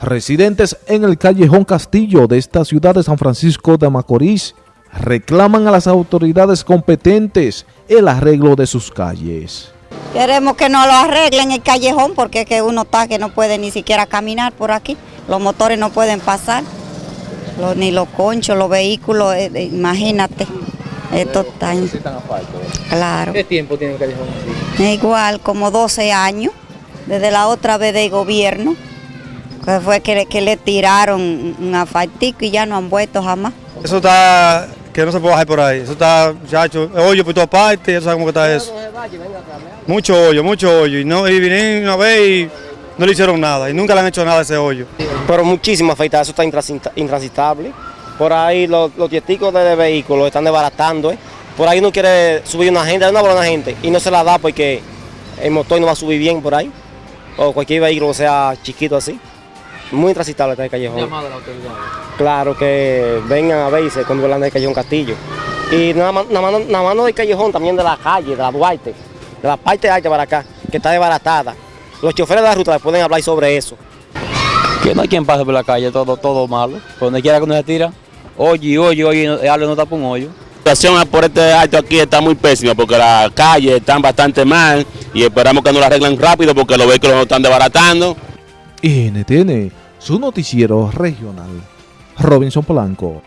Residentes en el callejón Castillo de esta ciudad de San Francisco de Macorís reclaman a las autoridades competentes el arreglo de sus calles. Queremos que nos lo arreglen el callejón porque es que uno está que no puede ni siquiera caminar por aquí. Los motores no pueden pasar, los- ni los conchos, los vehículos, eh, eh, imagínate. Esto está... en- Claro. ¿Qué tiempo tiene el callejón así? Igual, como 12 años, desde la otra vez del gobierno, que fue que le, que le tiraron un asfaltico y ya no han vuelto jamás. Eso está, que no se puede bajar por ahí. Eso está, muchacho, hoyo por todas partes, ya sabes cómo está eso. Mucho hoyo, mucho hoyo. Y, no, y vinieron una vez y no le hicieron nada. Y nunca le han hecho nada a ese hoyo. pero muchísimo afeitado, eso está intransita- intransitable. Por ahí los, los tieticos de, vehículos están desbaratando. ¿eh? Por ahí uno quiere subir una gente, una buena gente, y no se la da porque el motor no va a subir bien por ahí. O cualquier vehículo sea chiquito así. Muy intransitable está el callejón. Llamado a la autoridad. Claro que vengan a ver y se controlan del callejón Castillo. Y nada más, nada, más, nada más no del callejón, también de la calle, de la Duarte, de la parte alta para acá, que está desbaratada. Los choferes de la ruta les pueden hablar sobre eso. Que no hay quien pase por la calle, todo, todo malo. Por donde quiera que uno se tira, oye, oye, oye, el árbol no tapa un hoyo. La situación por este alto aquí está muy pésima porque las calles están bastante mal y esperamos que nos la arreglen rápido porque los vehículos nos están desbaratando. NTN, su noticiero regional. Robinson Polanco.